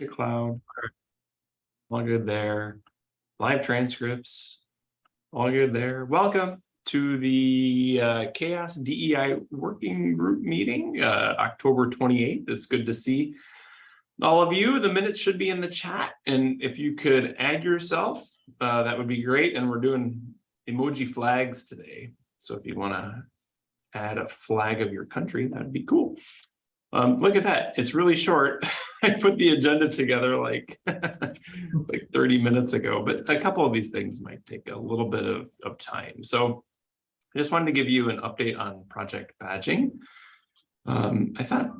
The cloud. All good there. Live transcripts. All good there. Welcome to the uh, CHAOSS DEI Working Group Meeting, uh, October 28th. It's good to see all of you. The minutes should be in the chat. And if you could add yourself, uh, that would be great. And we're doing emoji flags today. So if you want to add a flag of your country, that'd be cool. Um, look at that. It's really short. I put the agenda together like, like 30 minutes ago, but a couple of these things might take a little bit of, of time. So I just wanted to give you an update on project badging. Um, I thought,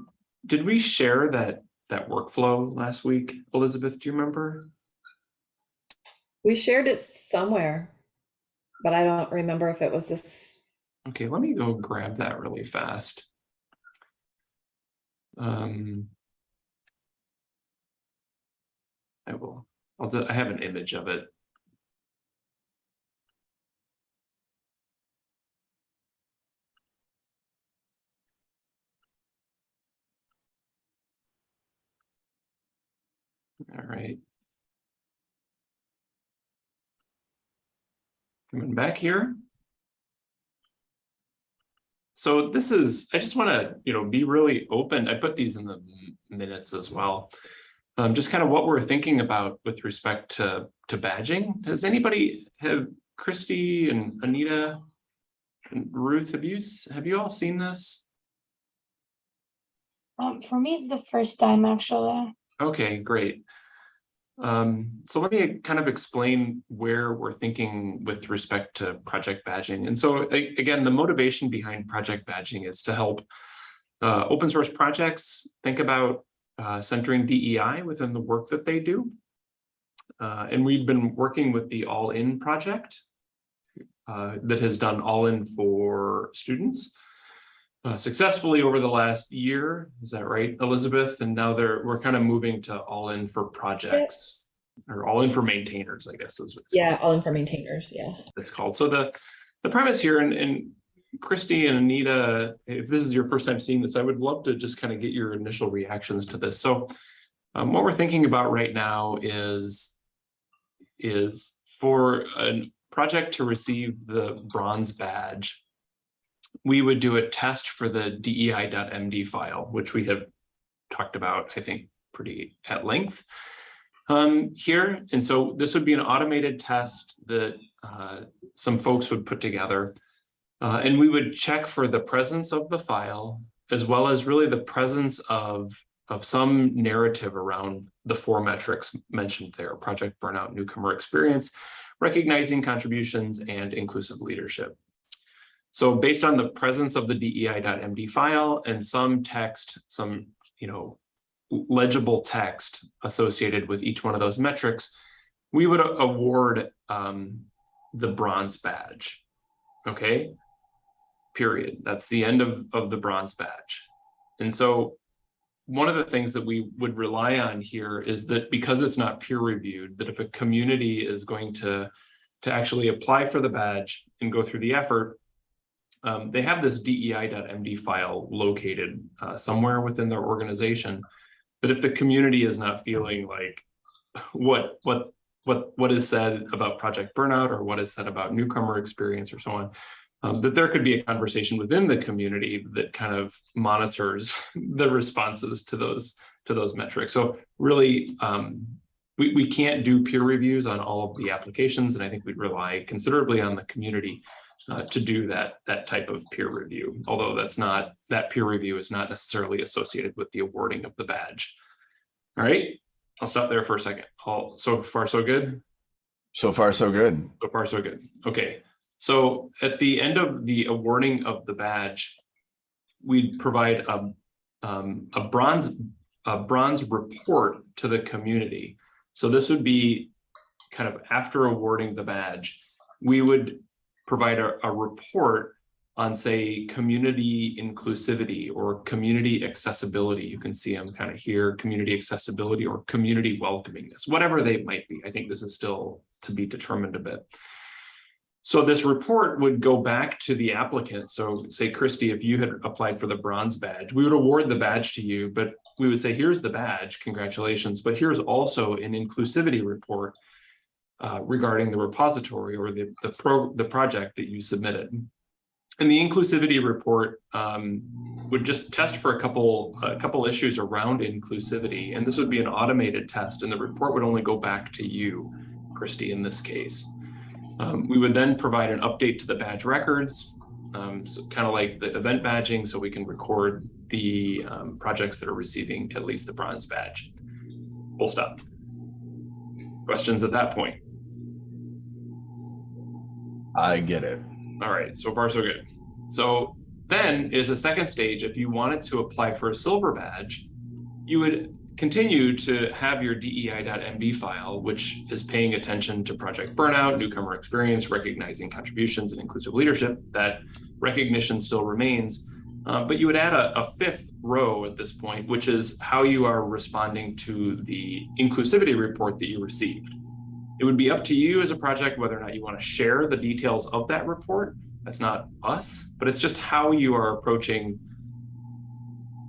did we share that that workflow last week? Elizabeth, do you remember? We shared it somewhere, but I don't remember if it was this. Okay, let me go grab that really fast. Um, I will, I'll, just, I have an image of it. All right. Coming back here. So this is, I just want to, you know, be really open. I put these in the minutes as well. Um, just kind of what we're thinking about with respect to, to badging. Does anybody have Christy and Anita and Ruth, have you, have you all seen this? Um, for me, it's the first time actually. Okay, great. Um, so let me kind of explain where we're thinking with respect to project badging. And so again, the motivation behind project badging is to help uh, open source projects think about uh, centering DEI within the work that they do. Uh, and we've been working with the All In project uh, that has done All In for students uh, successfully over the last year. Is that right, Elizabeth? And now they're we're kind of moving to all in for projects or all in for maintainers, I guess is what Yeah, all in for maintainers. Yeah. it's called. So the the premise here, and, and Christy and Anita, if this is your first time seeing this, I would love to just kind of get your initial reactions to this. So um, what we're thinking about right now is is for a project to receive the bronze badge we would do a test for the dei.md file, which we have talked about, I think, pretty at length um, here. And so this would be an automated test that uh, some folks would put together. Uh, and we would check for the presence of the file, as well as really the presence of, of some narrative around the four metrics mentioned there, project burnout, newcomer experience, recognizing contributions, and inclusive leadership. So based on the presence of the dei.md file and some text, some, you know, legible text associated with each one of those metrics, we would award um, the bronze badge. Okay, period. That's the end of, of the bronze badge. And so one of the things that we would rely on here is that because it's not peer reviewed, that if a community is going to, to actually apply for the badge and go through the effort, um, they have this dei.md file located uh, somewhere within their organization. But if the community is not feeling like what what what what is said about project burnout or what is said about newcomer experience or so on, um, that there could be a conversation within the community that kind of monitors the responses to those to those metrics. So really, um, we, we can't do peer reviews on all of the applications, and I think we'd rely considerably on the community uh, to do that that type of peer review, although that's not that peer review is not necessarily associated with the awarding of the badge. All right, I'll stop there for a second. All so far so good. So far so good. So far so good. Okay, so at the end of the awarding of the badge, we'd provide a um, a bronze a bronze report to the community. So this would be kind of after awarding the badge, we would provide a, a report on say community inclusivity or community accessibility. You can see them kind of here, community accessibility or community welcomingness, whatever they might be. I think this is still to be determined a bit. So this report would go back to the applicant. So say Christy, if you had applied for the bronze badge, we would award the badge to you, but we would say, here's the badge, congratulations, but here's also an inclusivity report uh, regarding the repository or the, the pro, the project that you submitted. And the inclusivity report um, would just test for a couple, a couple issues around inclusivity. And this would be an automated test and the report would only go back to you, Christy, in this case. Um, we would then provide an update to the badge records, um, so kind of like the event badging, so we can record the um, projects that are receiving at least the bronze badge. Full stop. Questions at that point? I get it. All right, so far so good. So then is a second stage. If you wanted to apply for a silver badge, you would continue to have your DEI.MD file, which is paying attention to project burnout, newcomer experience, recognizing contributions and inclusive leadership. That recognition still remains. Uh, but you would add a, a fifth row at this point, which is how you are responding to the inclusivity report that you received. It would be up to you as a project whether or not you want to share the details of that report. That's not us, but it's just how you are approaching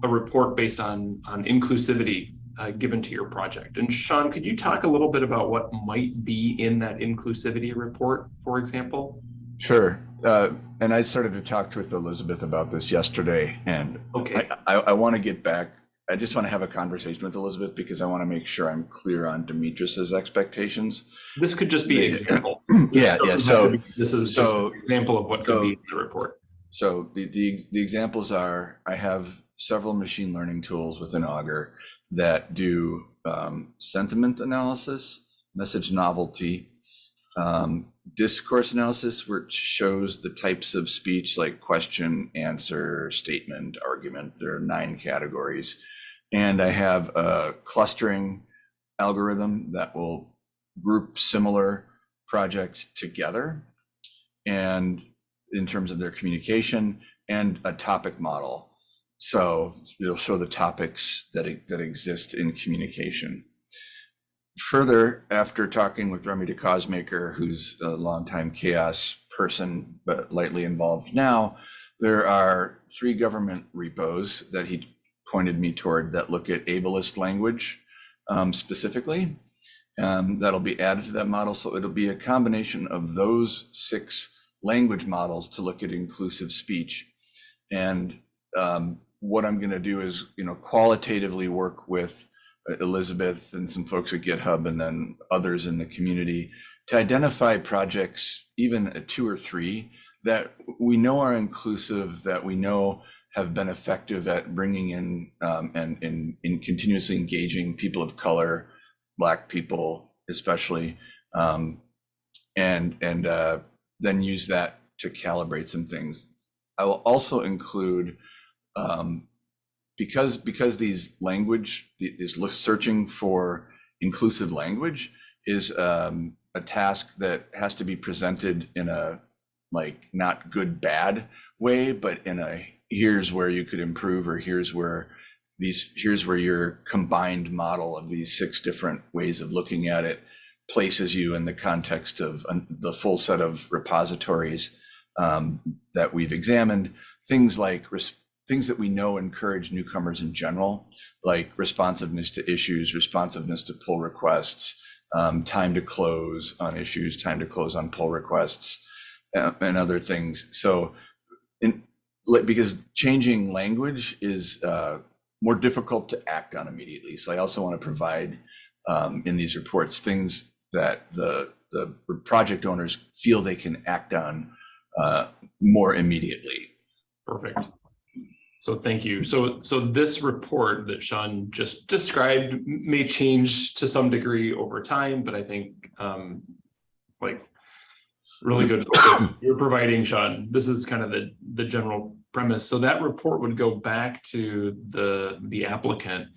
a report based on, on inclusivity uh, given to your project. And Sean, could you talk a little bit about what might be in that inclusivity report, for example? Sure. Uh, and I started to talk with Elizabeth about this yesterday, and Okay, I, I, I want to get back. I just want to have a conversation with Elizabeth because I want to make sure I'm clear on Demetrius's expectations. this could just be Yeah. examples. Yeah, yeah, so- This is just an example of what could be in the report. So the, the, the examples are, I have several machine learning tools within Augur that do um, sentiment analysis, message novelty, um, discourse analysis, which shows the types of speech like question, answer, statement, argument. There are nine categories. And I have a clustering algorithm that will group similar projects together. And in terms of their communication and a topic model. So it'll show the topics that, that exist in communication. Further, after talking with Remy DeCausemaker, who's a longtime CHAOSS person, but lightly involved now, there are three government repos that he pointed me toward that look at ableist language um, specifically. Um, that'll be added to that model. So it'll be a combination of those six language models to look at inclusive speech. And um, what I'm going to do is, you know, qualitatively work with uh, Elizabeth and some folks at GitHub and then others in the community to identify projects, even two or three, that we know are inclusive, that we know have been effective at bringing in um, and in, in continuously engaging people of color, Black people especially, um, and and uh, then use that to calibrate some things. I will also include um, because because these language this searching for inclusive language is um, a task that has to be presented in a like not good bad way, but in a here's where you could improve or here's where these here's where your combined model of these six different ways of looking at it places you in the context of the full set of repositories um, that we've examined. Things like res- things that we know encourage newcomers in general like responsiveness to issues responsiveness to pull requests um, time to close on issues time to close on pull requests uh, and other things so in because changing language is uh, more difficult to act on immediately so i also want to provide um, in these reports things that the the project owners feel they can act on uh, more immediately. Perfect. So thank you. So, so this report that Sean just described may change to some degree over time, but I think um, like really good focus you're providing, Sean. This is kind of the, the general premise. So that report would go back to the, the applicant.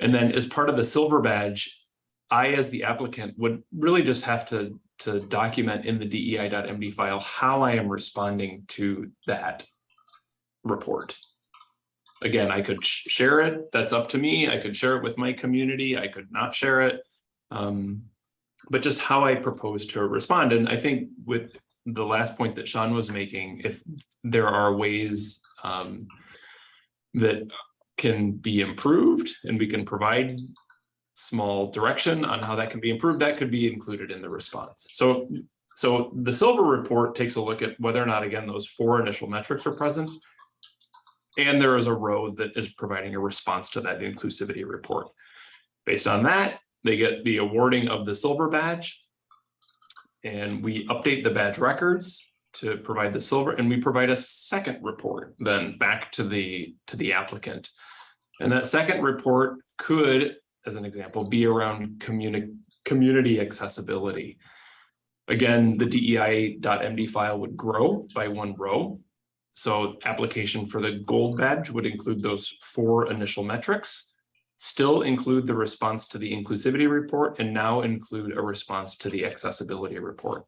And then as part of the silver badge, I, as the applicant, would really just have to, to document in the DEI.MD file how I am responding to that report. Again, I could sh- share it, that's up to me. I could share it with my community, I could not share it. Um, but just how I propose to respond. And I think with the last point that Sean was making, if there are ways um, that can be improved and we can provide small direction on how that can be improved, that could be included in the response. So, so the silver report takes a look at whether or not, again, those four initial metrics are present. And there is a row that is providing a response to that inclusivity report. Based on that, they get the awarding of the silver badge. And we update the badge records to provide the silver and we provide a second report then back to the to the applicant. And that second report could, as an example, be around community community accessibility. Again, the DEI.md file would grow by one row. So application for the gold badge would include those four initial metrics still include the response to the inclusivity report and now include a response to the accessibility report.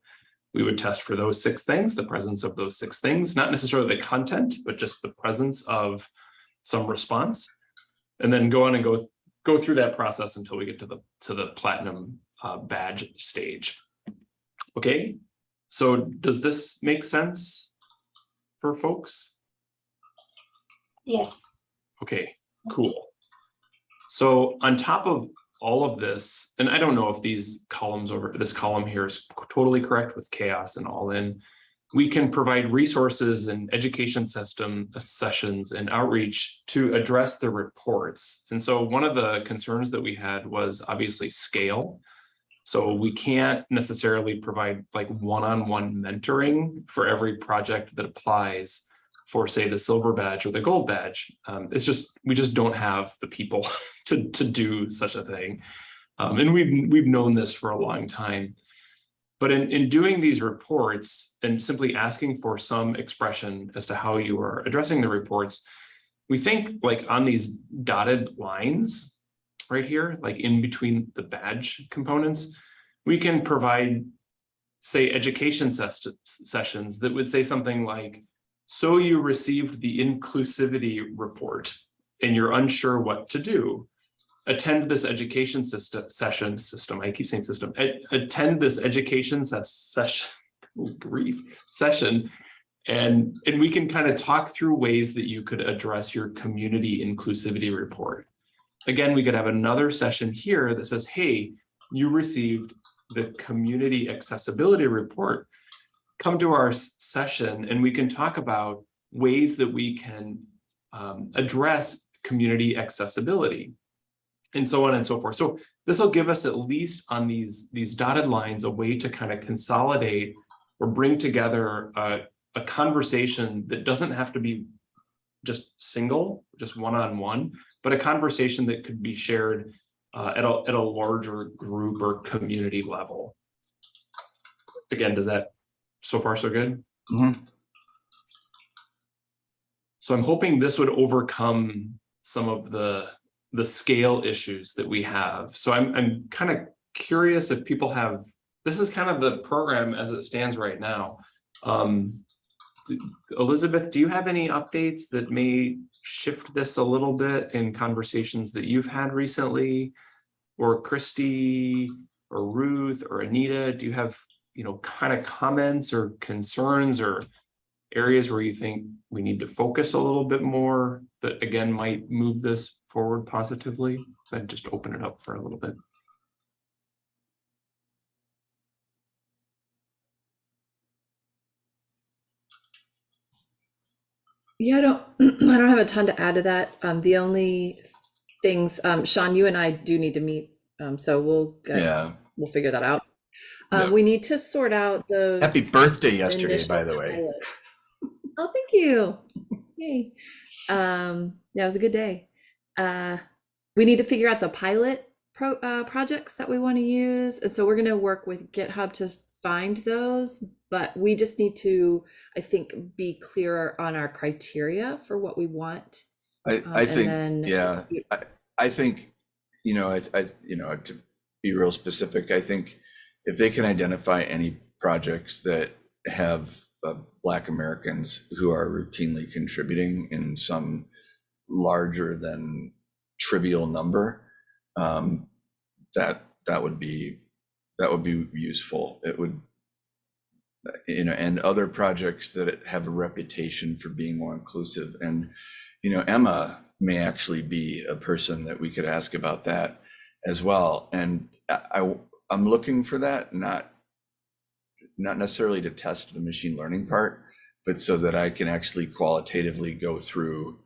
We would test for those six things, the presence of those six things, not necessarily the content, but just the presence of some response. And then go on and go, go through that process until we get to the, to the platinum uh, badge stage. Okay, so does this make sense for folks? Yes. Okay, cool. So on top of all of this, and I don't know if these columns over, this column here is totally correct with CHAOSS and all in. We can provide resources and education system uh, sessions and outreach to address the reports. And so one of the concerns that we had was obviously scale. So we can't necessarily provide like one-on-one mentoring for every project that applies for say the silver badge or the gold badge. Um, it's just, we just don't have the people to, to do such a thing. Um, and we've, we've known this for a long time. But in, in doing these reports and simply asking for some expression as to how you are addressing the reports, we think like on these dotted lines right here, like in between the badge components, we can provide, say, education ses sessions that would say something like, so you received the inclusivity report and you're unsure what to do. Attend this education system session system. I keep saying system. attend this education ses session. grief session, and and we can kind of talk through ways that you could address your community inclusivity report. Again, we could have another session here that says, "Hey, you received the community accessibility report come to our session and we can talk about ways that we can um, address community accessibility and so on and so forth. So this will give us at least on these, these dotted lines a way to kind of consolidate or bring together a, a conversation that doesn't have to be just single, just one-on-one, -on -one, but a conversation that could be shared uh, at, a, at a larger group or community level. Again, does that so far so good? Mhm. So I'm hoping this would overcome some of the the scale issues that we have. So I'm I'm kind of curious if people have this is kind of the program as it stands right now. Um, Elizabeth, do you have any updates that may shift this a little bit in conversations that you've had recently? Or Christy or Ruth or Anita, do you have you know, kind of comments or concerns or areas where you think we need to focus a little bit more that again might move this forward positively? So I'd just open it up for a little bit. Yeah, I don't, I don't have a ton to add to that. Um, the only things, um, Sean, you and I do need to meet. Um, so we'll, get- Yeah. we'll figure that out. Uh, Yeah. we need to sort out those. Happy birthday yesterday, by the way. Oh, thank you. Yay. Um, yeah, it was a good day. Uh, we need to figure out the pilot pro, uh, projects that we want to use. And so we're going to work with GitHub to find those, but we just need to, I think, be clearer on our criteria for what we want. I, Um, I think, then- yeah, I, I think, you know, I, I, you know, to be real specific, I think if they can identify any projects that have uh, Black Americans who are routinely contributing in some larger than trivial number, um, that, that would be, that would be useful. It would, you know, and other projects that have a reputation for being more inclusive. And, you know, Emma may actually be a person that we could ask about that as well. And I, I'm looking for that, not, not necessarily to test the machine learning part, but so that I can actually qualitatively go through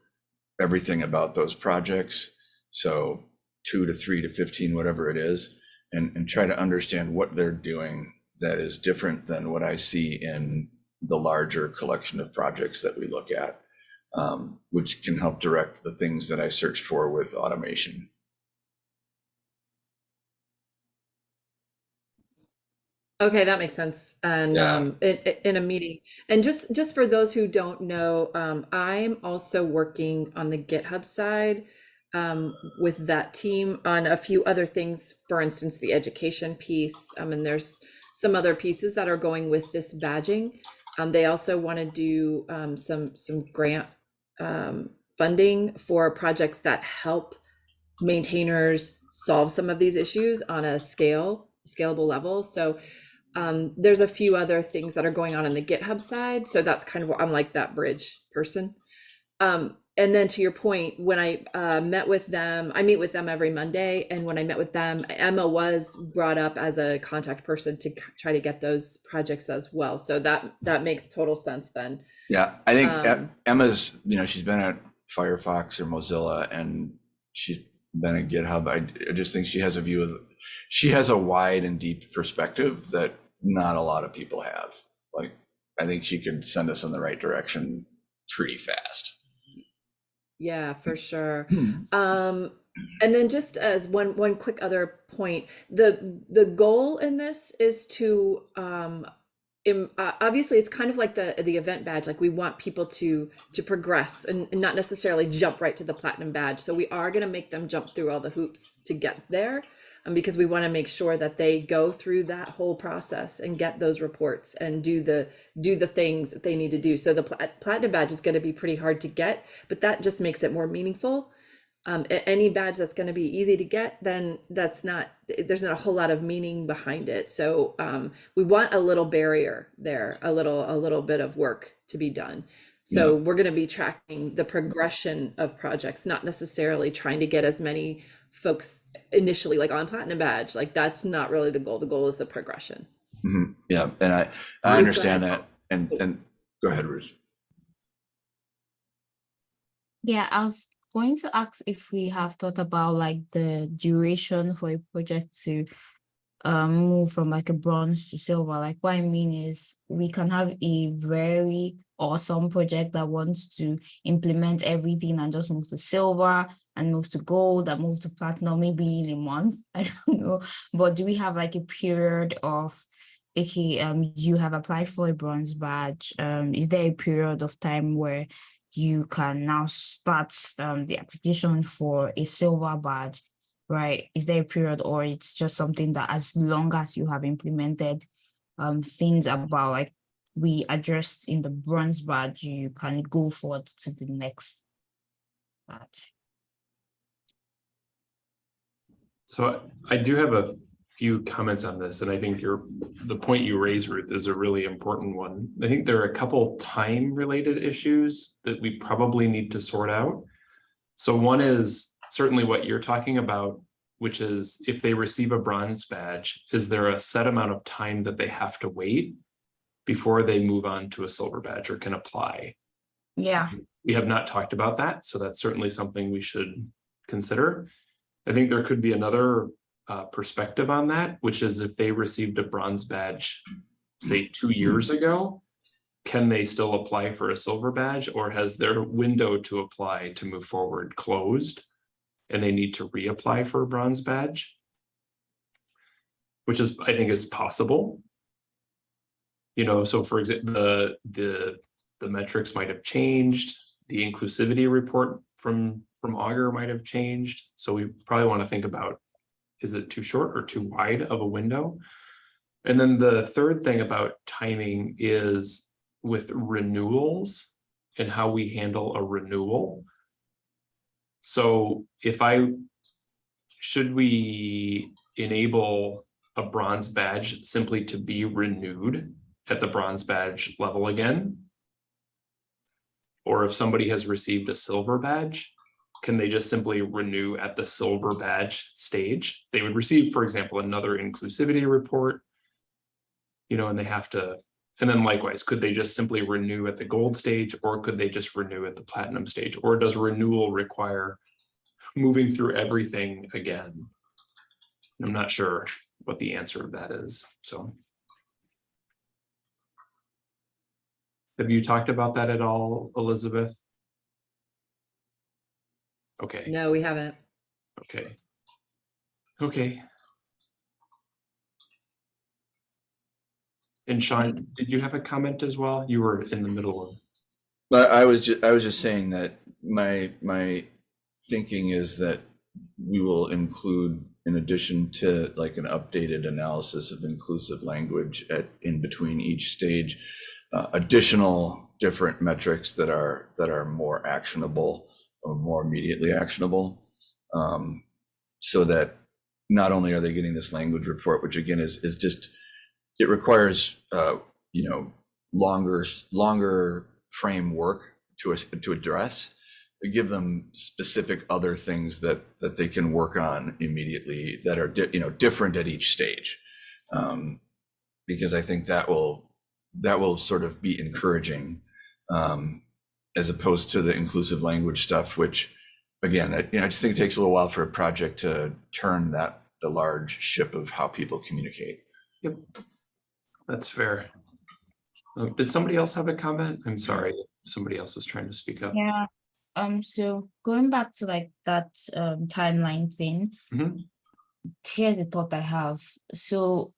everything about those projects. So two to three to 15, whatever it is, and, and try to understand what they're doing that is different than what I see in the larger collection of projects that we look at, um, which can help direct the things that I search for with automation. Okay, that makes sense. And Yeah. um, in, in- a meeting, and just just for those who don't know, um, I'm also working on the GitHub side um, with that team on a few other things. For instance, the education piece. Um, and there's some other pieces that are going with this badging. Um, they also want to do um, some some grant um, funding for projects that help maintainers solve some of these issues on a scale scalable level. So um, there's a few other things that are going on in the GitHub side. So that's kind of I'm like that bridge person. And then to your point, when I uh, met with them, I meet with them every Monday. And when I met with them, Emma was brought up as a contact person to c- try to get those projects as well. So that that makes total sense then. Yeah, I think Um, Emma's, you know, she's been at Firefox or Mozilla and she's been at GitHub. I, I just think she has a view of, she has a wide and deep perspective that not a lot of people have. Like, I think she could send us in the right direction pretty fast. Yeah, for sure. Um, and then just as one one quick other point, the the goal in this is to um im- uh, obviously it's kind of like the the event badge like we want people to to progress and, and not necessarily jump right to the platinum badge. So we are going to make them jump through all the hoops to get there um, because we want to make sure that they go through that whole process and get those reports and do the do the things that they need to do so the plat- platinum badge is going to be pretty hard to get but that just makes it more meaningful um, any badge that's going to be easy to get, then that's not, there's not a whole lot of meaning behind it. So um, we want a little barrier there, a little, a little bit of work to be done. So we're going to be tracking the progression of projects, not necessarily trying to get as many folks initially like on platinum badge. Like that's not really the goal. The goal is the progression. Mhm. Yeah, and I, I understand that. And, and go ahead, Ruth. Yeah, I was going to ask if we have thought about like the duration for a project to um move from like a bronze to silver. Like what I mean is we can have a very awesome project that wants to implement everything and just move to silver and move to gold and move to platinum maybe in a month. I don't know. But do we have like a period of okay, um you have applied for a bronze badge. Um is there a period of time where you can now start um, the application for a silver badge, right? Is there a period or it's just something that as long as you have implemented um, things about like we addressed in the bronze badge, you can go forward to the next badge. So I do have a few comments on this, and I think your, the point you raise, Ruth, is a really important one. I think there are a couple time-related issues that we probably need to sort out. So one is certainly what you're talking about, which is if they receive a bronze badge, is there a set amount of time that they have to wait before they move on to a silver badge or can apply? Yeah. we have not talked about that, so that's certainly something we should consider. I think there could be another uh, perspective on that, which is if they received a bronze badge, say two years ago, can they still apply for a silver badge or has their window to apply to move forward closed? And they need to reapply for a bronze badge? Which is, I think is possible. You know, so for example, the, the, the metrics might have changed, the inclusivity report from, from Augur might have changed. So we probably want to think about, is it too short or too wide of a window? And then the third thing about timing is with renewals and how we handle a renewal. So if I, should we enable a bronze badge simply to be renewed at the bronze badge level again? Or if somebody has received a silver badge, can they just simply renew at the silver badge stage? They would receive, for example, another inclusivity report. You know, and they have to, and then likewise, could they just simply renew at the gold stage or could they just renew at the platinum stage? Or does renewal require moving through everything again? I'm not sure what the answer of that is, so. Have you talked about that at all, Elizabeth? Okay, No, we haven't. okay. Okay. And Sean, did you have a comment as well? You were in the middle of, I, I was ju- I was just saying that my, my thinking is that we will include, in addition to like an updated analysis of inclusive language at, in between each stage, uh, additional different metrics that are, that are more actionable or more immediately actionable. Um, so that not only are they getting this language report, which again is, is just, it requires, uh, you know, longer, longer framework to, to address, give them specific other things that, that they can work on immediately that are, you know, different at each stage. Um, Because I think that will, that will sort of be encouraging um, as opposed to the inclusive language stuff, which again, I, you know, I just think it takes a little while for a project to turn that, the large ship of how people communicate. That's fair. Uh, Did somebody else have a comment? I'm sorry, somebody else was trying to speak up. Yeah. Um, so going back to like that um timeline thing. Mhm. Here's the thought I have. So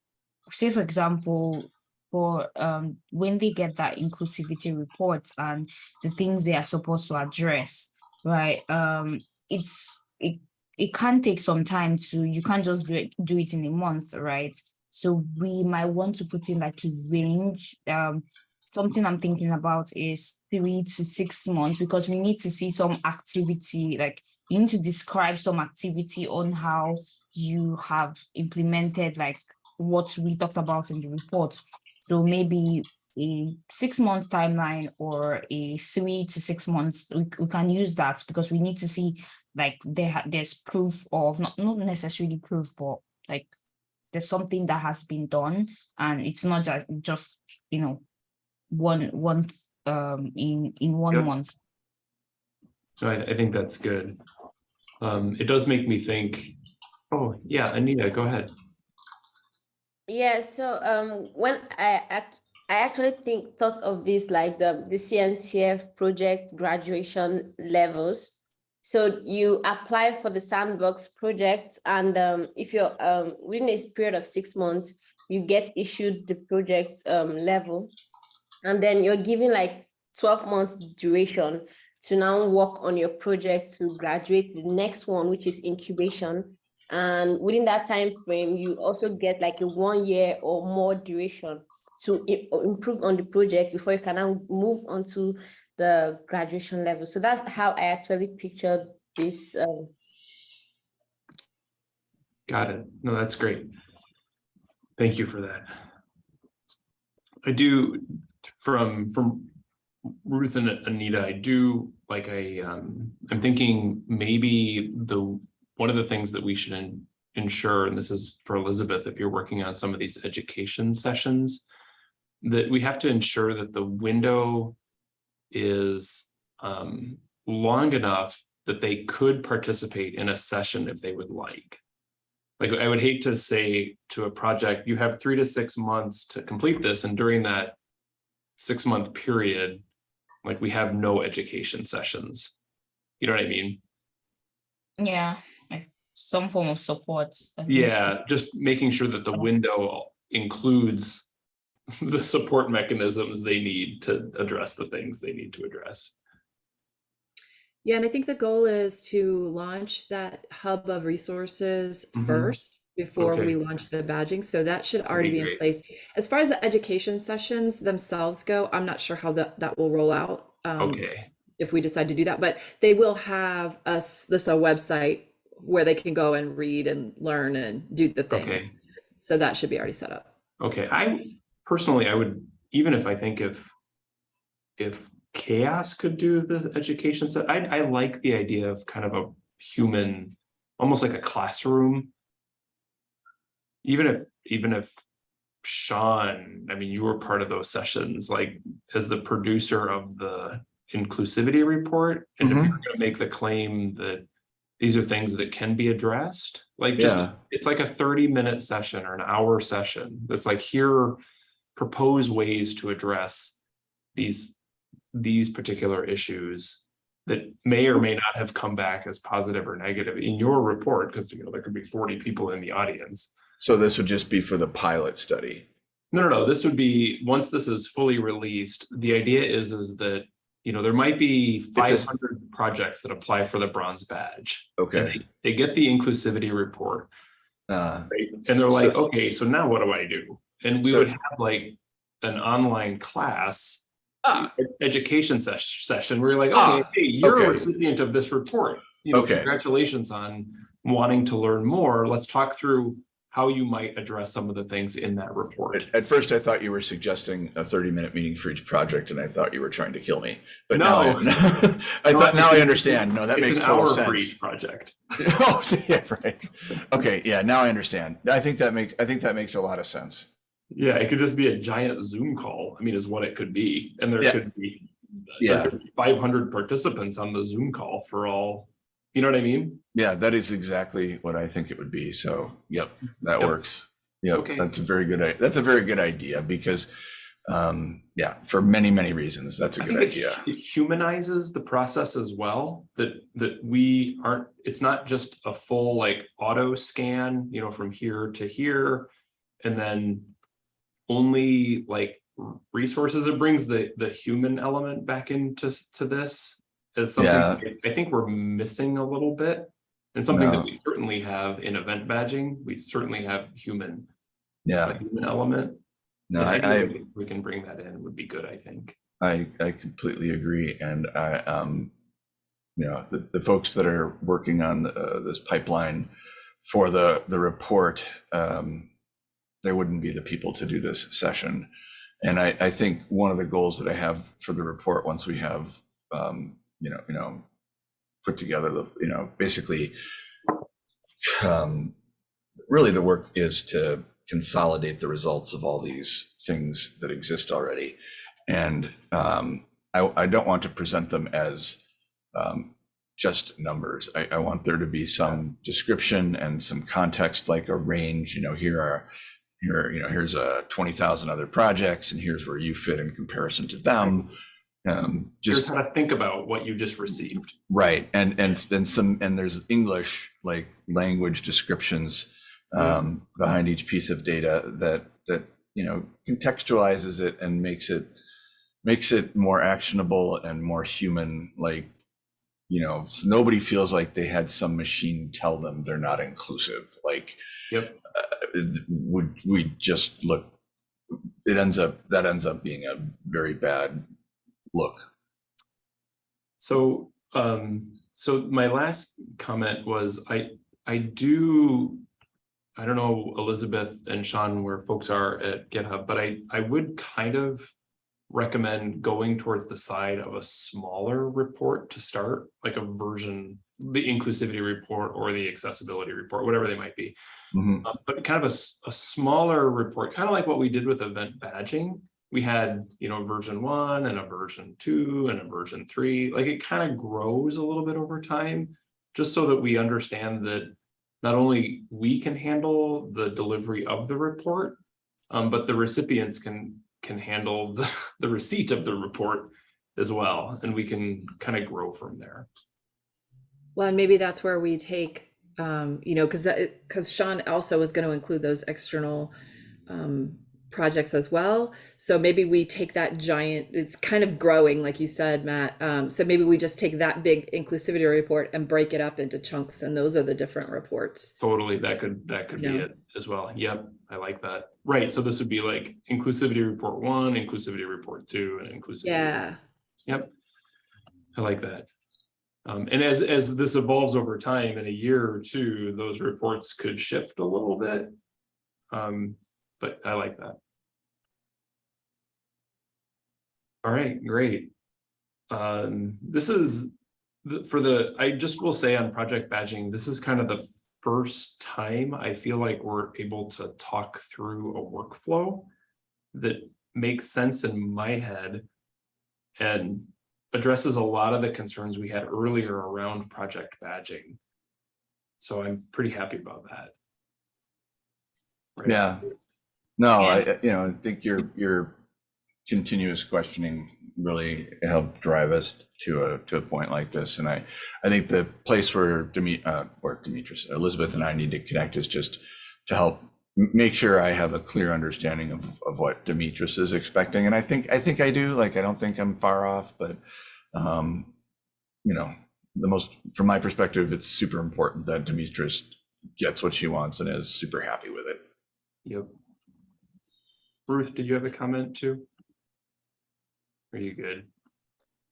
say for example, for um when they get that inclusivity report and the things they are supposed to address, right? Um it's it it can take some time to you can't just do it do it in a month, right? So we might want to put in like a range. Um something I'm thinking about is three to six months because we need to see some activity, like you need to describe some activity on how you have implemented like what we talked about in the report. So maybe a six months timeline or a three to six months, we, we can use that because we need to see like there there's proof of not not necessarily proof, but like there's something that has been done and it's not just just you know one one um in in one Yep. month So I, I think that's good. Um, it does make me think, oh, yeah, Anita, go ahead. Yeah, so um, when I act, I actually think thought of this like the the CNCF project graduation levels. So you apply for the sandbox project, and um, if you're um, within a period of six months, you get issued the project um, level, and then you're given like twelve months duration to now work on your project to graduate the next one, which is incubation. And within that time frame, you also get like a one year or more duration to improve on the project before you can now move on to the graduation level. So that's how I actually pictured this. Um, Got it. No, that's great. Thank you for that. I do, from, from Ruth and Anita, I do like I, um, I'm thinking maybe the, one of the things that we should en- ensure, and this is for Elizabeth, if you're working on some of these education sessions, that we have to ensure that the window is um, long enough that they could participate in a session if they would like. Like, I would hate to say to a project, you have three to six months to complete this, and during that six month period, like we have no education sessions. You know what I mean? yeah some form of support. Yeah, just making sure that the window includes the support mechanisms they need to address the things they need to address. Yeah, and I think the goal is to launch that hub of resources Mhm. first before Okay. we launch the badging. So that should already be be in place. As far as the education sessions themselves go, I'm not sure how that, that will roll out. um, Okay, If we decide to do that, but they will have us, this a website where they can go and read and learn and do the things. okay, So that should be already set up. okay. I personally, I would even if I think if. If CHAOSS could do the education set, I, I like the idea of kind of a human, almost like a classroom. Even if, even if Sean, I mean, you were part of those sessions, like as the producer of the inclusivity report. And if Mhm. you're gonna make the claim that these are things that can be addressed, like just, Yeah. it's like a thirty minute session or an hour session. That's like here, propose ways to address these, these particular issues that may or may not have come back as positive or negative in your report, because you know, there could be forty people in the audience. So this would just be for the pilot study. No, no, no, this would be, once this is fully released, the idea is, is that, you know, there might be a- five hundred projects that apply for the bronze badge. Okay. they- They get the inclusivity report, Uh, right? And they're like, So- okay, so now what do I do? And we So- would have like an online class. Ah. Education ses- session where you're like, Ah, okay, hey, you're a recipient of this report. You know, Okay. congratulations on wanting to learn more. Let's talk through how you might address some of the things in that report. At, at first, I thought you were suggesting a thirty-minute meeting for each project, and I thought you were trying to kill me. But now, I, No. I No, thought now I understand. No, that It's makes an total hour for each project. oh, yeah, right. Okay, yeah, now I understand. I think that makes I think that makes a lot of sense. Yeah, it could just be a giant Zoom call. I mean, is what it could be. And there Yeah. could be Yeah. five hundred participants on the Zoom call for all, you know what I mean? Yeah, that is exactly what I think it would be. So, yep, that Yep. works. Yeah, Okay. that's a very good. That's a very good idea because, um, yeah, for many many reasons, that's a I good it idea. it humanizes the process as well, that, that we aren't, it's not just a full like auto scan, you know, from here to here. And then only like resources, it brings the, the human element back into, to this. As something Yeah. I- think we're missing a little bit. And something No. that we certainly have in event badging, we certainly have human, Yeah, human element. no, I, I We can bring that in would be good, I think. I, I completely agree. And I, um, you know, the, the folks that are working on uh, this pipeline for the, the report, um, they wouldn't be the people to do this session. And I, I think one of the goals that I have for the report, once we have, um, you know, you know, put together the, you know, basically, um, really the work is to consolidate the results of all these things that exist already. And um, I, I don't want to present them as um, just numbers. I, I want there to be some description and some context, like a range. You know, here are here, you know, here's a twenty thousand other projects, and here's where you fit in comparison to them. Um, Here's how to think about what you just received. right, and and and some and there's English like language descriptions um, behind each piece of data that that you know contextualizes it and makes it makes it more actionable and more human like you know nobody feels like they had some machine tell them they're not inclusive like Yep. Would we just look it ends up that ends up being a very bad look So, um, so my last comment was, I, I do. I don't know, Elizabeth and Sean, where folks are at GitHub, but I, I would kind of. Recommend going towards the side of a smaller report to start, like a version, the inclusivity report or the accessibility report, whatever they might be. Mhm. Uh, But kind of a, a smaller report, kind of like what we did with event badging. We had, you know, version one and a version two and a version three, like it kind of grows a little bit over time. Just so that we understand that not only we can handle the delivery of the report. Um, but the recipients can, can handle the, the receipt of the report as well, and we can kind of grow from there. Well, and maybe that's where we take, um, you know, because because Sean also was going to include those external um, projects as well. So maybe we take that giant, it's kind of growing, like you said, Matt. Um, so maybe we just take that big inclusivity report and break it up into chunks, and those are the different reports. Totally, that could, that could be it as well. Yep, I like that. Right, so this would be like inclusivity report one, inclusivity report two, and inclusivity. Yeah. Yep. I like that. Um, and as, as this evolves over time, in a year or two, those reports could shift a little bit. Um, but I like that. All right, great. Um, this is the, for the, I just will say on project badging, this is kind of the first time I feel like we're able to talk through a workflow that makes sense in my head and addresses a lot of the concerns we had earlier around project badging. So I'm pretty happy about that. Right. Yeah. No, I, Yeah. I- you know, I think your, your continuous questioning really helped drive us to a, to a point like this. And I, I think the place where Demi, uh, or Demetrius, Elizabeth and I need to connect is just to help make sure I have a clear understanding of, of what Demetrius is expecting. And I think, I think I do, like, I don't think I'm far off, but, um, you know, the most, from my perspective, it's super important that Demetrius gets what she wants and is super happy with it. Yep. Ruth, did you have a comment too? Are you good?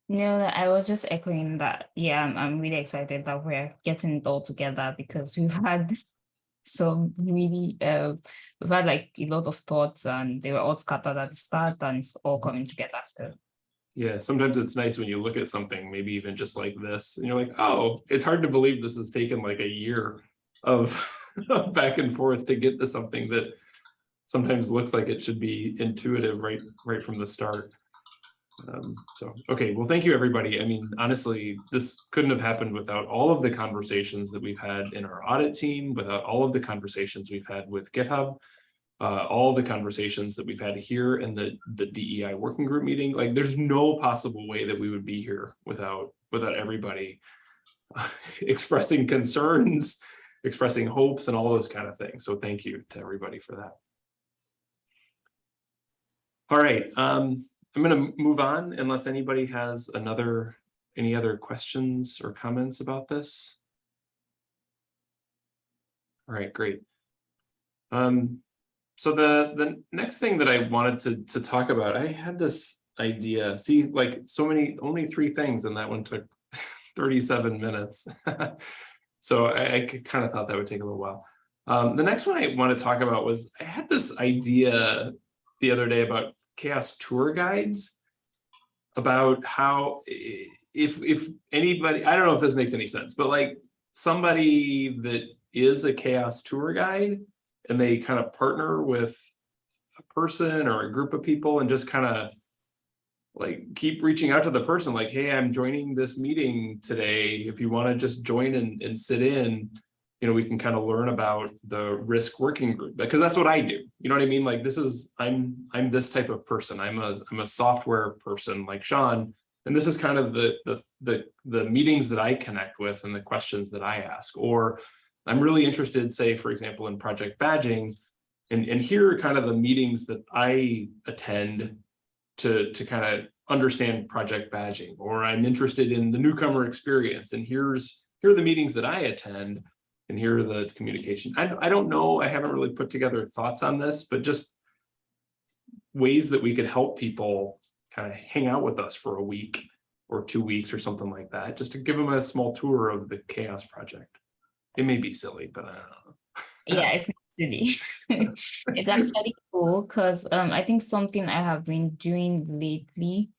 No, I was just echoing that. Yeah, I'm, I'm really excited that we're getting it all together because we've had some really, uh, we've had like a lot of thoughts and they were all scattered at the start and it's all coming together. So Yeah, sometimes it's nice when you look at something, maybe even just like this, and you're like, oh, it's hard to believe this has taken like a year of of back and forth to get to something that sometimes looks like it should be intuitive right, right from the start. Um, so, okay, well, thank you, everybody. I mean, honestly, this couldn't have happened without all of the conversations that we've had in our audit team, without all of the conversations we've had with GitHub, uh, all the conversations that we've had here in the, the DEI working group meeting, like there's no possible way that we would be here without, without everybody expressing concerns, expressing hopes and all those kind of things. So thank you to everybody for that. All right, um, I'm gonna move on unless anybody has another, any other questions or comments about this? All right, great. Um, so the, the next thing that I wanted to, to talk about, I had this idea, see, like so many, only three things and that one took thirty-seven minutes. So I, I kind of thought that would take a little while. Um, the next one I want to talk about was, I had this idea the other day about CHAOSS tour guides. About how if, if anybody, I don't know if this makes any sense, but like somebody that is a CHAOSS tour guide and they kind of partner with a person or a group of people and just kind of like keep reaching out to the person like, hey, I'm joining this meeting today. If you want to just join and, and sit in, you know, we can kind of learn about the risk working group because that's what I do. You know what I mean? Like this is, I'm, I'm this type of person. I'm a, I'm a software person like Sean. And this is kind of the, the, the, the meetings that I connect with and the questions that I ask, or I'm really interested, say, for example, in project badging. And, and here are kind of the meetings that I attend to, to kind of understand project badging, or I'm interested in the newcomer experience, and here's, here are the meetings that I attend, and here are the communication. I, I don't know, I haven't really put together thoughts on this, but just ways that we could help people kind of hang out with us for a week or two weeks or something like that, just to give them a small tour of the CHAOSS project. It may be silly, but I don't know. yeah, it's not silly. it's actually cool because um I think something I have been doing lately,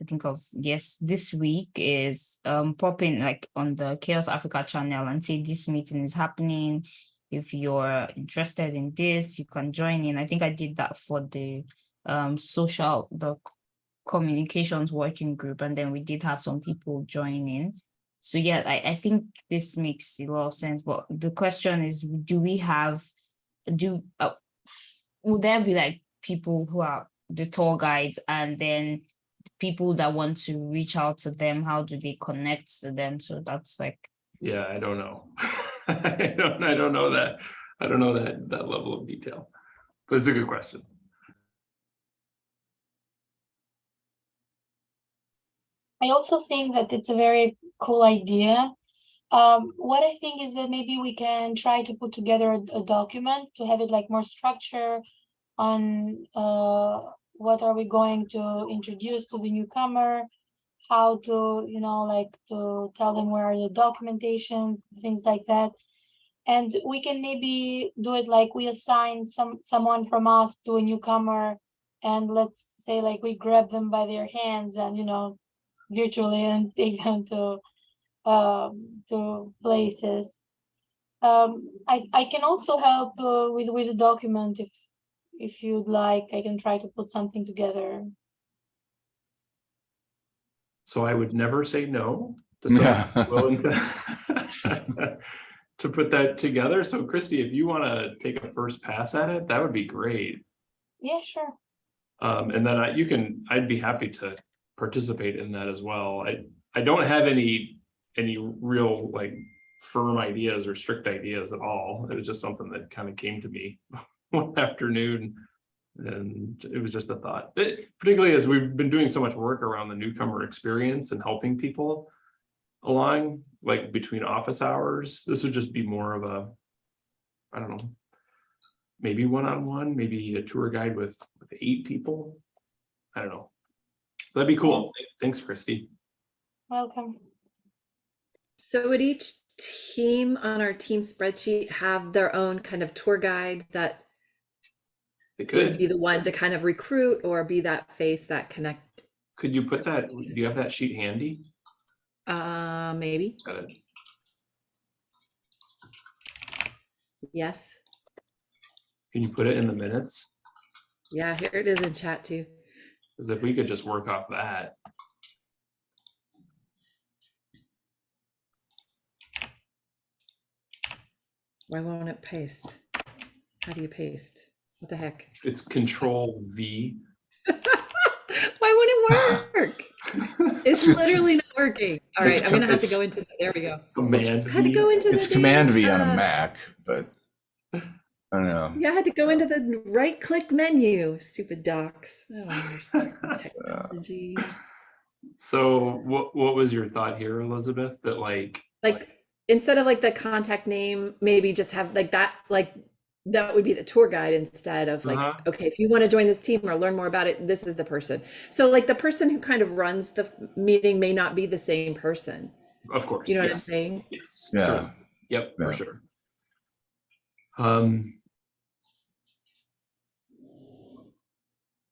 I think of yes, this week is um popping like on the CHAOSS Africa channel and say this meeting is happening. If you're interested in this, you can join in. I think I did that for the um social the communications working group, and then we did have some people join in. So yeah, I, I think this makes a lot of sense. But the question is, do we have do uh, would there be like people who are the tour guides and then people that want to reach out to them how do they connect to them so that's like Yeah, I don't know. I don't, I don't know that. I don't know that, that level of detail. But it's a good question. I also think that it's a very cool idea. Um, what I think is that maybe we can try to put together a, a document to have it like more structure on uh, what are we going to introduce to the newcomer, how to, you know, like to tell them where are the documentations, things like that. And we can maybe do it like we assign some someone from us to a newcomer and let's say like we grab them by their hands and you know virtually and take them to um to places um i i can also help uh, with with a document if if you'd like i can try to put something together So I would never say no. to Yeah. willing to- To put that together. So Christy, if you want to take a first pass at it, that would be great. yeah sure Um, and then I, you can, I'd be happy to participate in that as well. I, I don't have any, any real like firm ideas or strict ideas at all. It was just something that kind of came to me one afternoon. And it was just a thought, Eh, particularly as we've been doing so much work around the newcomer experience and helping people along, like between office hours, this would just be more of a, I don't know, maybe one-on-one, maybe a tour guide with, with eight people. I don't know. So that'd be cool. Thanks, Christy. welcome So would each team on our team spreadsheet have their own kind of tour guide that It would be the one to kind of recruit or be that face that connect? could you put that, do you have that sheet handy? Uh, maybe, Got it. yes. Can you put it in the minutes? Yeah, here it is in chat too. Because if we could just work off that. Why won't it paste? How do you paste? What the heck? It's control V. Why won't it work? It's literally not working. All right, It's I'm gonna have to go into, there we go. Command I had to go into the. It's Command V on a Mac, but I don't know. Yeah, I had to go into the right click menu, stupid docs. I technology. So what, what was your thought here, Elizabeth? That like, Like, instead of like the contact name, maybe just have like that, like, that would be the tour guide instead of like, Uh-huh. okay, if you want to join this team or learn more about it, this is the person. So like the person who kind of runs the meeting may not be the same person. of course, You know what I'm saying? Yes. Yeah. certainly. Yep, for sure. Um.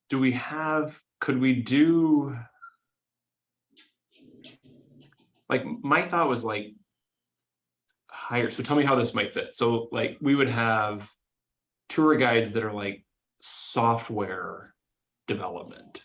Do we have, could we do? Like, my thought was like. Hire, so tell me how this might fit. So like, we would have tour guides that are like software development.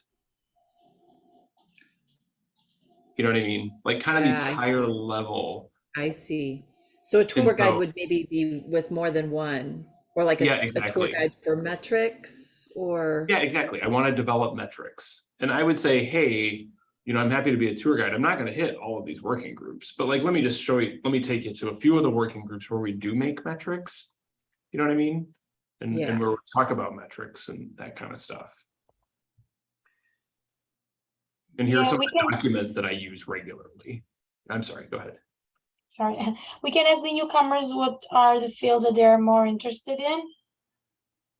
You know what I mean? Like kind of these Yeah, I see. higher level. I see. So a tour guide would maybe be with more than one, or like a, Yeah, a tour guide for metrics or. Yeah, exactly. I want to develop metrics. And I would say, hey, you know, I'm happy to be a tour guide. I'm not going to hit all of these working groups, but like, let me just show you, let me take you to a few of the working groups where we do make metrics. You know what I mean? And, Yeah. and where we talk about metrics and that kind of stuff. And here are some we of the can- documents that I use regularly. I'm sorry, go ahead. sorry we can ask the newcomers what are the fields that they're more interested in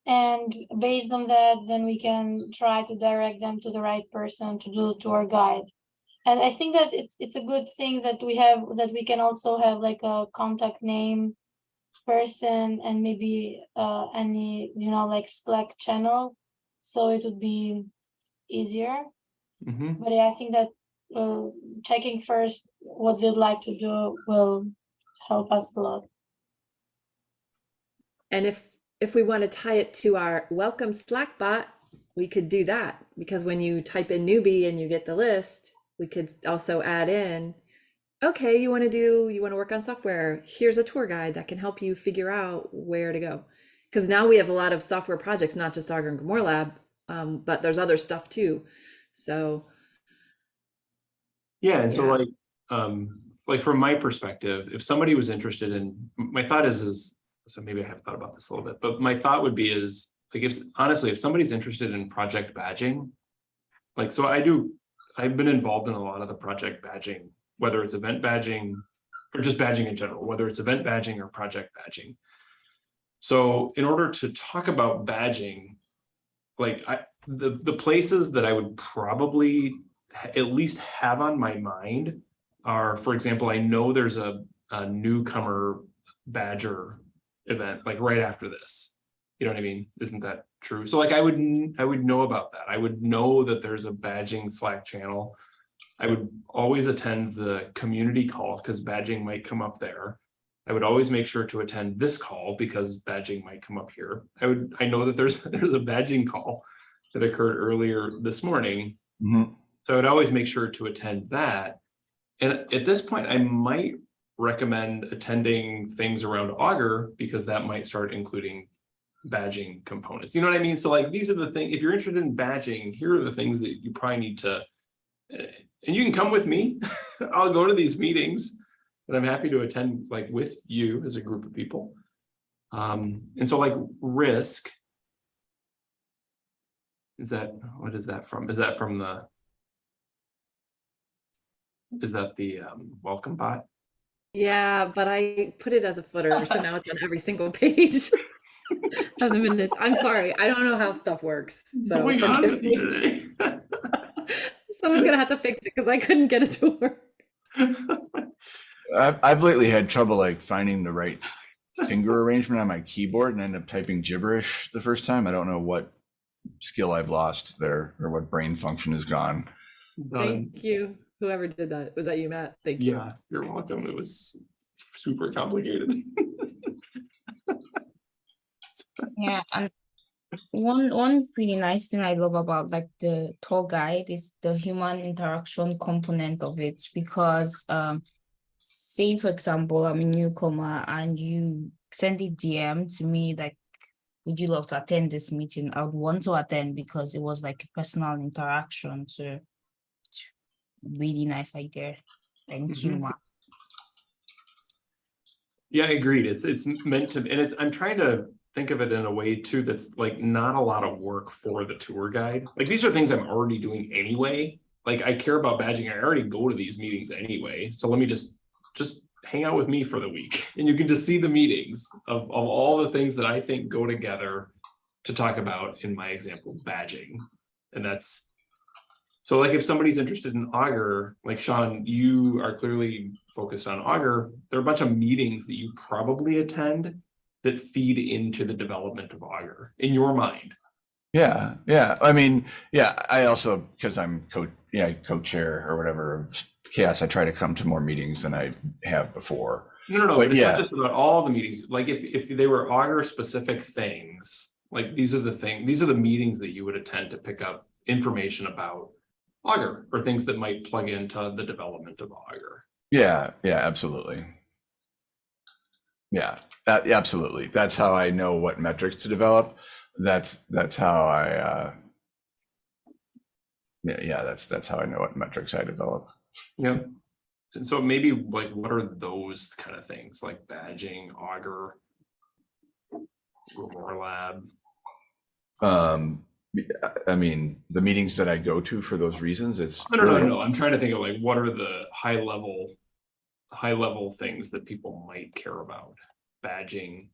and based on that then we can try to direct them to the right person to do the tour guide and i think that it's it's a good thing that we have that we can also have like a contact name person and maybe uh any you know like slack channel so it would be easier Mhm. but yeah, I think that uh, checking first what they'd like to do will help us a lot. And if, if we want to tie it to our welcome Slack bot, we could do that because when you type in newbie and you get the list, we could also add in, okay, you want to do, you want to work on software. Here's a tour guide that can help you figure out where to go. Because now we have a lot of software projects, not just Augur and GrimoireLab, um, but there's other stuff too. So Yeah, and so like, um, like from my perspective, if somebody was interested in, my thought is, is, so maybe I have thought about this a little bit, but my thought would be is, like, if, honestly, if somebody's interested in project badging, like, so I do, I've been involved in a lot of the project badging, whether it's event badging or just badging in general, whether it's event badging or project badging. So in order to talk about badging, like I, the, the places that I would probably at least have on my mind are, for example, I know there's a, a newcomer badger event like right after this You know what I mean? Isn't that true? So like I would, I would know about that. I would know that there's a badging Slack channel. I would always attend the community calls because badging might come up there. I would always make sure to attend this call because badging might come up here. I would, I know that there's, there's a badging call that occurred earlier this morning. Mhm. So I would always make sure to attend that. And at this point, I might recommend attending things around Augur because that might start including badging components. You know what I mean? So like, these are the things, if you're interested in badging, here are the things that you probably need to. And you can come with me. I'll go to these meetings and I'm happy to attend like with you as a group of people. Um, and so like risk. Is that, what is that from? Is that from the? Is that the um welcome bot? Yeah, but I put it as a footer, so now it's on every single page of the minutes. I'm sorry, I don't know how stuff works. So Going on forgive with me. you today? Someone's gonna have to fix it because I couldn't get it to work. I've, I've lately had trouble like finding the right finger arrangement on my keyboard and end up typing gibberish the first time. I don't know what skill I've lost there or what brain function is gone. Done. Thank you, whoever did that. Was that you, Matt? Thank you. Yeah, you're welcome. It was super complicated. Yeah, and one one pretty nice thing I love about like the tour guide is the human interaction component of it because um say for example I'm a newcomer and you send a DM to me like would you love to attend this meeting? I would want to attend because it was like a personal interaction. So it's really nice idea. Thank you, Mhm. Ma. Yeah, I agreed. It's, it's meant to, and it's, I'm trying to think of it in a way too, that's like not a lot of work for the tour guide. Like, these are things I'm already doing anyway. Like, I care about badging. I already go to these meetings anyway. So let me just, just hang out with me for the week. And you can just see the meetings of, of all the things that I think go together to talk about in my example, badging. And that's, so like if somebody's interested in Augur, like Sean, you are clearly focused on Augur, there are a bunch of meetings that you probably attend that feed into the development of Augur in your mind. Yeah, yeah. I mean, yeah, I also, because I'm co, yeah, co-chair or whatever of CHAOSS, I try to come to more meetings than I have before. No, no, no, But but it's yeah. not just about all the meetings. Like if, if they were Augur specific things, like these are the thing, these are the meetings that you would attend to pick up information about Augur or things that might plug into the development of Augur. Yeah, yeah, absolutely. Yeah, yeah, absolutely. That's how I know what metrics to develop. That's, that's how I, uh, yeah, yeah, that's, that's how I know what metrics I develop. Yeah. And so maybe like, what are those kind of things like badging, Augur, Lab, Um, I- mean, the meetings that I go to for those reasons, it's. no, no, no, really- no, I'm trying to think of like, what are the high level? High level things that people might care about, badging.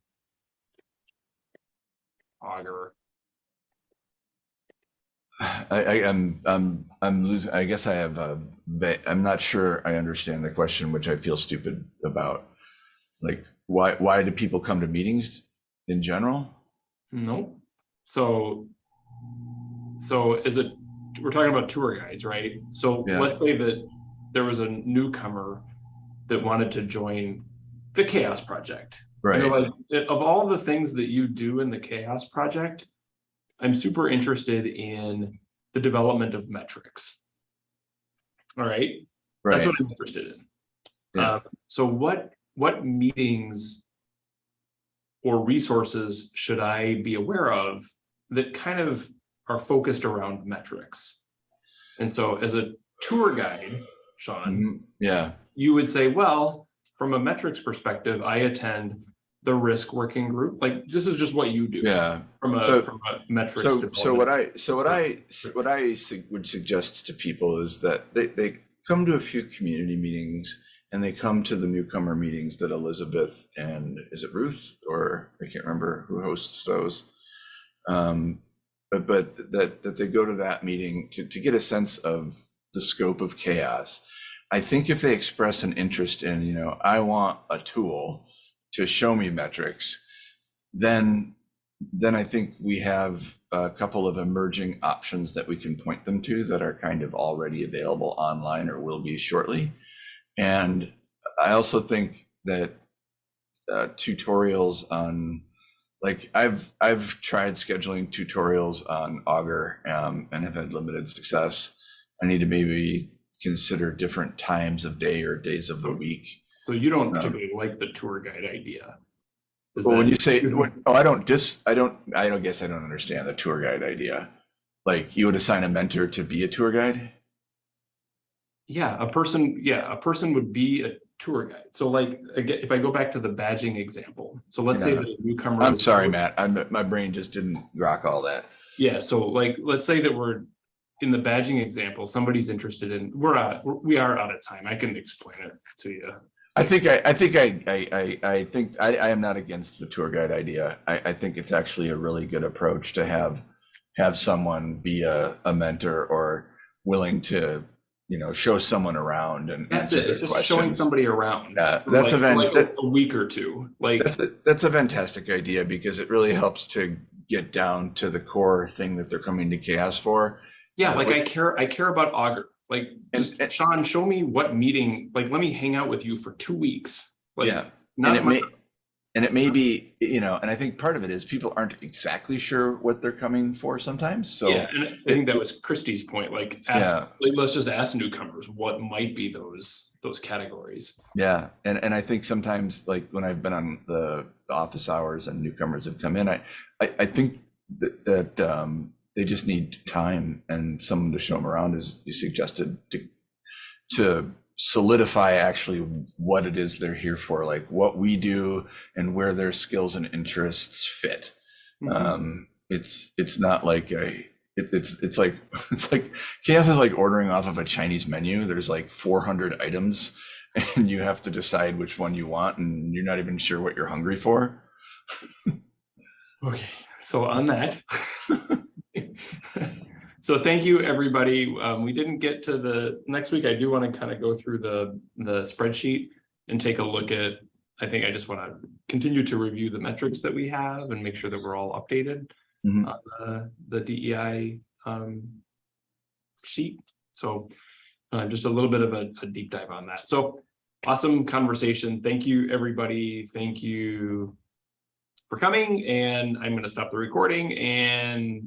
Augur. I, I am, I'm, I'm losing, I guess I have, a I'm not sure I understand the question, which I feel stupid about. Like, why, why do people come to meetings in general? no, so. So is it, we're talking about tour guides, right? So Yeah. let's say that there was a newcomer that wanted to join the CHAOSS Project. And they're Right, like, "Eh, of all the things that you do in the CHAOSS Project, I'm super interested in the development of metrics. All right, Right. that's what I'm interested in. Yeah. Um, so what, what meetings or resources should I be aware of that kind of are focused around metrics? And so as a tour guide, Sean, Mhm, Yeah, you would say, well, from a metrics perspective, I attend the risk working group. Like, this is just what you do. yeah. From a, So- from a metrics. So, so what. I, so what I, what I would suggest to people is that they, they come to a few community meetings and they come to the newcomer meetings that Elizabeth and, is it Ruth? Or I can't remember who hosts those. Um, but, but that, that they go to that meeting to, to get a sense of the scope of CHAOSS. I think if they express an interest in, you know, I want a tool to show me metrics, then then I think we have a couple of emerging options that we can point them to that are kind of already available online or will be shortly. And I also think that uh, tutorials on, like I've I've tried scheduling tutorials on Augur um, and have had limited success. I need to maybe consider different times of day or days of the week. So you don't Um, particularly like the tour guide idea? Is Well, when you say, when- oh, I don't dis, I don't, I don't guess I don't understand the tour guide idea. Like you would assign a mentor to be a tour guide? Yeah, a person, yeah, a person would be a tour guide. So like, again, if I go back to the badging example, so let's say Yeah. that a newcomer. I'm sorry, Matt. I'm, my brain just didn't rock all that. Yeah, so like, let's say that we're in the badging example, somebody's interested in, we're out, we are out of time. I can explain it to you. I think I, I think I, I, I, think I, I am not against the tour guide idea. I, I think it's actually a really good approach to have, have someone be a, a mentor or willing to, you know, show someone around and That's answer it. It's just showing somebody around. Yeah, that's like- a like that- A week or two, like, That's a, that's a fantastic idea because it really helps to get down to the core thing that they're coming to CHAOSS for. Yeah, like I care, I care about Augur. Like, just and- Sean, show me what meeting, like, let me hang out with you for two weeks. Like, Yeah, and Not it may, and it may be, you know, and I think part of it is people aren't exactly sure what they're coming for sometimes, so. Yeah, and I think that was Christie's point, like, Yeah. like, let's just ask newcomers what might be those, those categories. Yeah, and and I think sometimes like when I've been on the, the office hours and newcomers have come in, I I, I think that that um, they just need time and someone to show them around, as you suggested, to to solidify actually what it is they're here for, like what we do and where their skills and interests fit. Mm-hmm. Um, it's it's not like a it, it's it's like it's like CHAOSS is like ordering off of a Chinese menu. There's like 400 items, and you have to decide which one you want, and you're not even sure what you're hungry for. Okay, so on that. So thank you, everybody. Um, we didn't get to the, next week, I do want to kind of go through the, the spreadsheet and take a look at, I think I just want to continue to review the metrics that we have and make sure that we're all updated. Mhm. on the, the DEI, um, sheet. So, uh, just a little bit of a, a deep dive on that. So awesome conversation. Thank you, everybody. Thank you for coming and I'm going to stop the recording and